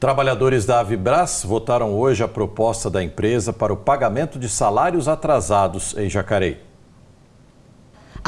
Trabalhadores da Avibras votaram hoje a proposta da empresa para o pagamento de salários atrasados em Jacareí.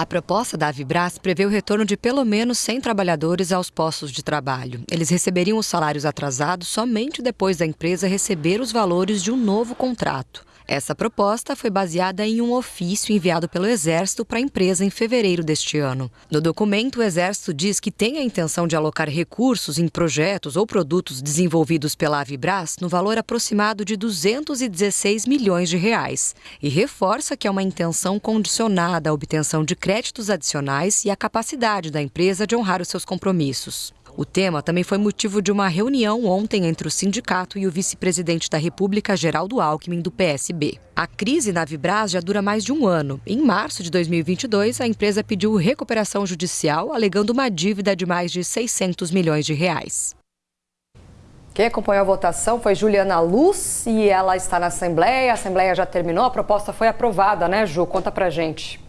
A proposta da Avibras prevê o retorno de pelo menos 100 trabalhadores aos postos de trabalho. Eles receberiam os salários atrasados somente depois da empresa receber os valores de um novo contrato. Essa proposta foi baseada em um ofício enviado pelo Exército para a empresa em fevereiro deste ano. No documento, o Exército diz que tem a intenção de alocar recursos em projetos ou produtos desenvolvidos pela Avibras no valor aproximado de 216 milhões de reais e reforça que é uma intenção condicionada à obtenção de créditos adicionais e à capacidade da empresa de honrar os seus compromissos. O tema também foi motivo de uma reunião ontem entre o sindicato e o vice-presidente da República, Geraldo Alckmin, do PSB. A crise na Vibras já dura mais de um ano. Em março de 2022, a empresa pediu recuperação judicial, alegando uma dívida de mais de 600 milhões de reais. Quem acompanhou a votação foi Juliana Luz e ela está na Assembleia. A Assembleia já terminou, a proposta foi aprovada, né, Ju? Conta pra gente.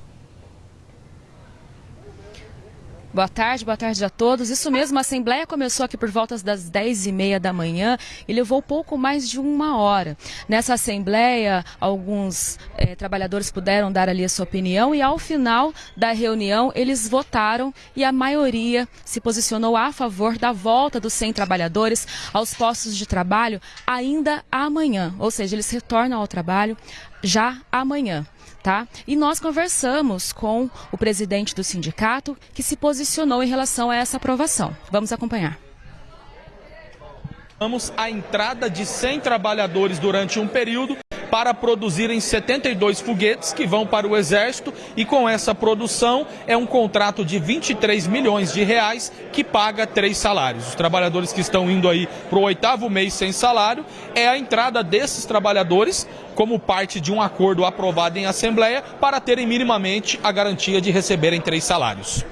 Boa tarde, boa tarde a todos. Isso mesmo, a Assembleia começou aqui por volta das 10 e meia da manhã e levou pouco mais de uma hora. Nessa Assembleia, alguns eh, trabalhadores puderam dar ali a sua opinião e ao final da reunião eles votaram e a maioria se posicionou a favor da volta dos 100 trabalhadores aos postos de trabalho ainda amanhã. Ou seja, eles retornam ao trabalho já amanhã. Tá? E nós conversamos com o presidente do sindicato que se posicionou em relação a essa aprovação. Vamos acompanhar a entrada de 100 trabalhadores durante um período para produzirem 72 foguetes que vão para o Exército e com essa produção é um contrato de 23 milhões de reais que paga três salários. Os trabalhadores que estão indo aí para o oitavo mês sem salário é a entrada desses trabalhadores como parte de um acordo aprovado em Assembleia para terem minimamente a garantia de receberem três salários.